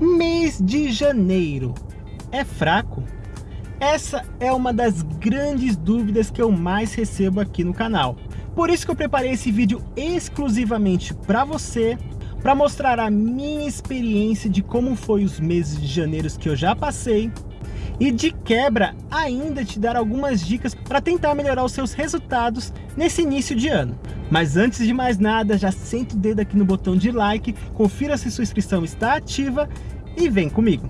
Mês de janeiro é fraco? Essa é uma das grandes dúvidas que eu mais recebo aqui no canal. Por isso que eu preparei esse vídeo exclusivamente para você, para mostrar a minha experiência de como foi os meses de janeiro que eu já passei, e de quebra ainda te dar algumas dicas para tentar melhorar os seus resultados nesse início de ano. Mas antes de mais nada, já senta o dedo aqui no botão de like, confira se sua inscrição está ativa e vem comigo.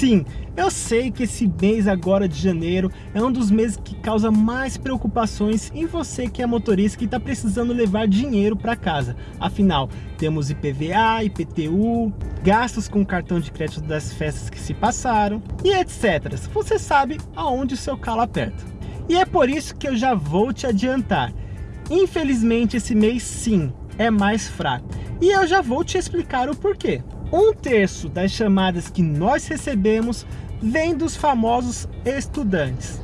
Sim, eu sei que esse mês agora de janeiro é um dos meses que causa mais preocupações em você que é motorista que está precisando levar dinheiro para casa. Afinal, temos IPVA, IPTU, gastos com cartão de crédito das festas que se passaram e etc. Você sabe aonde o seu calo aperta. E é por isso que eu já vou te adiantar. Infelizmente esse mês sim é mais fraco. E eu já vou te explicar o porquê. Um terço das chamadas que nós recebemos vem dos famosos estudantes.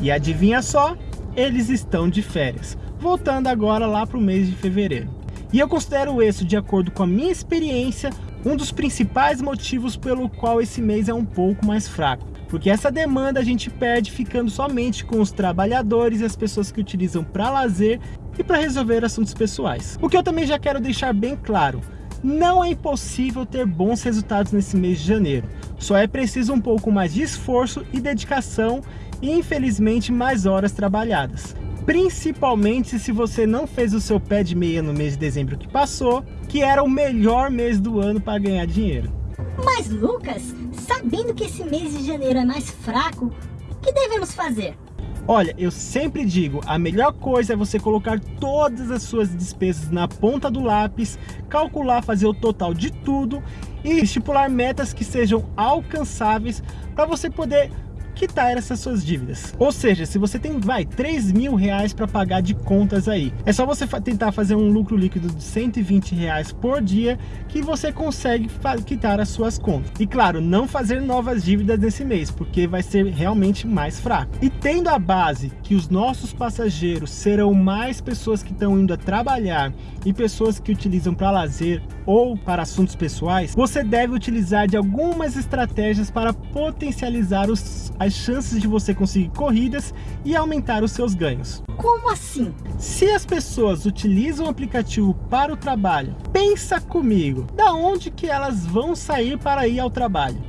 E adivinha só, eles estão de férias. Voltando agora lá para o mês de fevereiro. E eu considero isso, de acordo com a minha experiência, um dos principais motivos pelo qual esse mês é um pouco mais fraco. Porque essa demanda a gente perde ficando somente com os trabalhadores e as pessoas que utilizam para lazer e para resolver assuntos pessoais. O que eu também já quero deixar bem claro, não é impossível ter bons resultados nesse mês de janeiro. Só é preciso um pouco mais de esforço e dedicação e infelizmente mais horas trabalhadas. Principalmente se você não fez o seu pé de meia no mês de dezembro que passou, que era o melhor mês do ano para ganhar dinheiro. Mas Lucas, sabendo que esse mês de janeiro é mais fraco, o que devemos fazer? Olha, eu sempre digo, a melhor coisa é você colocar todas as suas despesas na ponta do lápis, calcular, fazer o total de tudo e estipular metas que sejam alcançáveis para você poder quitar essas suas dívidas. Ou seja, se você tem, vai, 3 mil reais para pagar de contas aí, é só você tentar fazer um lucro líquido de 120 reais por dia que você consegue quitar as suas contas. E claro, não fazer novas dívidas nesse mês, porque vai ser realmente mais fraco. E tendo a base que os nossos passageiros serão mais pessoas que estão indo a trabalhar e pessoas que utilizam para lazer ou para assuntos pessoais, você deve utilizar de algumas estratégias para potencializar os, as chances de você conseguir corridas e aumentar os seus ganhos. Como assim? Se as pessoas utilizam o aplicativo para o trabalho, pensa comigo, da onde que elas vão sair para ir ao trabalho?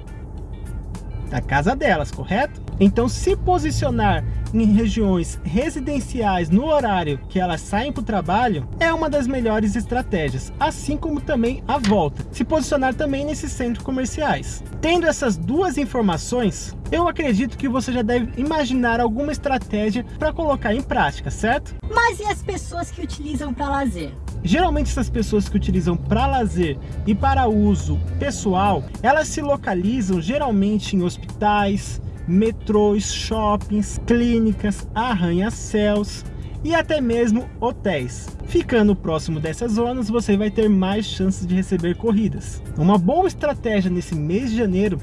Da casa delas, correto? Então se posicionar em regiões residenciais no horário que elas saem para o trabalho é uma das melhores estratégias, assim como também a volta, se posicionar também nesses centros comerciais. Tendo essas duas informações, eu acredito que você já deve imaginar alguma estratégia para colocar em prática, certo? Mas e as pessoas que utilizam para lazer? Geralmente essas pessoas que utilizam para lazer e para uso pessoal, elas se localizam geralmente em hospitais, metrôs, shoppings, clínicas, arranha-céus e até mesmo hotéis. Ficando próximo dessas zonas, você vai ter mais chances de receber corridas. Uma boa estratégia nesse mês de janeiro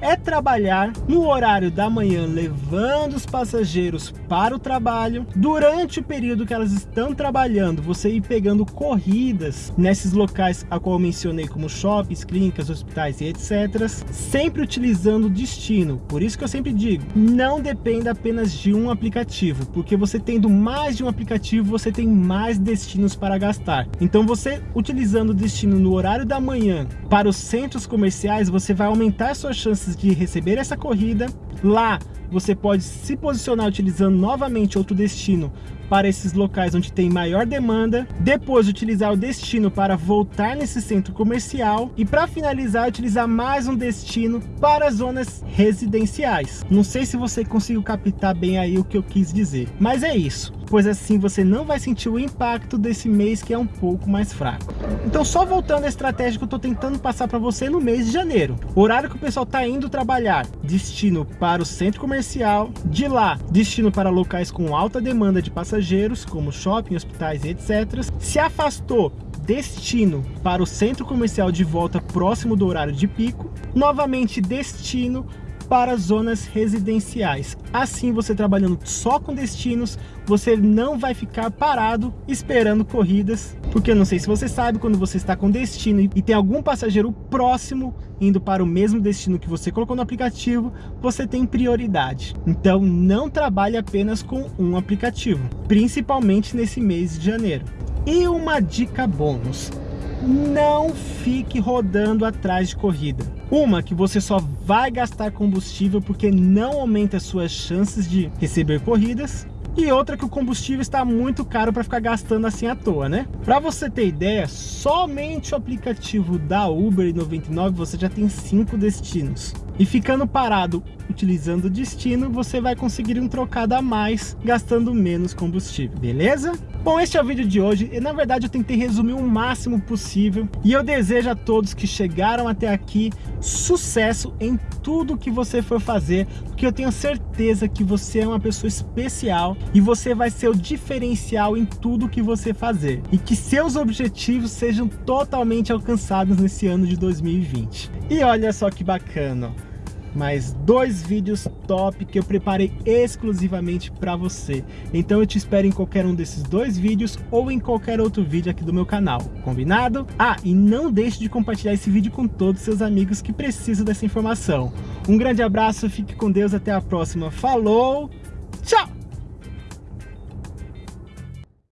é trabalhar no horário da manhã, levando os passageiros para o trabalho. Durante o período que elas estão trabalhando, você ir pegando corridas nesses locais a qual eu mencionei, como shoppings, clínicas, hospitais e etc. Sempre utilizando o destino. Por isso que eu sempre digo, não dependa apenas de um aplicativo, porque você tendo mais de um aplicativo, você tem mais destinos para gastar. Então você utilizando o destino no horário da manhã para os centros comerciais, você vai aumentar suas chances de receber essa corrida. Lá você pode se posicionar utilizando novamente outro destino para esses locais onde tem maior demanda, depois utilizar o destino para voltar nesse centro comercial e para finalizar utilizar mais um destino para zonas residenciais. Não sei se você conseguiu captar bem aí o que eu quis dizer, mas é isso, pois assim você não vai sentir o impacto desse mês que é um pouco mais fraco. Então só voltando à estratégia que eu estou tentando passar para você no mês de janeiro. Horário que o pessoal está indo trabalhar, destino para o centro comercial, de lá destino para locais com alta demanda de passageiros, como shopping, hospitais e etc. Se afastou destino para o centro comercial de volta próximo do horário de pico, novamente destino para zonas residenciais. Assim, você trabalhando só com destinos, você não vai ficar parado esperando corridas, porque eu não sei se você sabe, quando você está com destino e tem algum passageiro próximo indo para o mesmo destino que você colocou no aplicativo, você tem prioridade. Então não trabalhe apenas com um aplicativo, principalmente nesse mês de janeiro. E uma dica bônus, não fique rodando atrás de corrida. Uma, que você só vai gastar combustível porque não aumenta as suas chances de receber corridas. E outra que o combustível está muito caro para ficar gastando assim à toa, né? Para você ter ideia, somente o aplicativo da Uber 99 você já tem cinco destinos. E ficando parado utilizando o destino, você vai conseguir um trocado a mais, gastando menos combustível, beleza? Bom, este é o vídeo de hoje e na verdade eu tentei resumir o máximo possível e eu desejo a todos que chegaram até aqui sucesso em tudo que você for fazer, porque eu tenho certeza que você é uma pessoa especial e você vai ser o diferencial em tudo que você fazer e que seus objetivos sejam totalmente alcançados nesse ano de 2020. E olha só que bacana, mais dois vídeos top que eu preparei exclusivamente para você. Então eu te espero em qualquer um desses dois vídeos ou em qualquer outro vídeo aqui do meu canal, combinado? Ah, e não deixe de compartilhar esse vídeo com todos os seus amigos que precisam dessa informação. Um grande abraço, fique com Deus, até a próxima. Falou, tchau!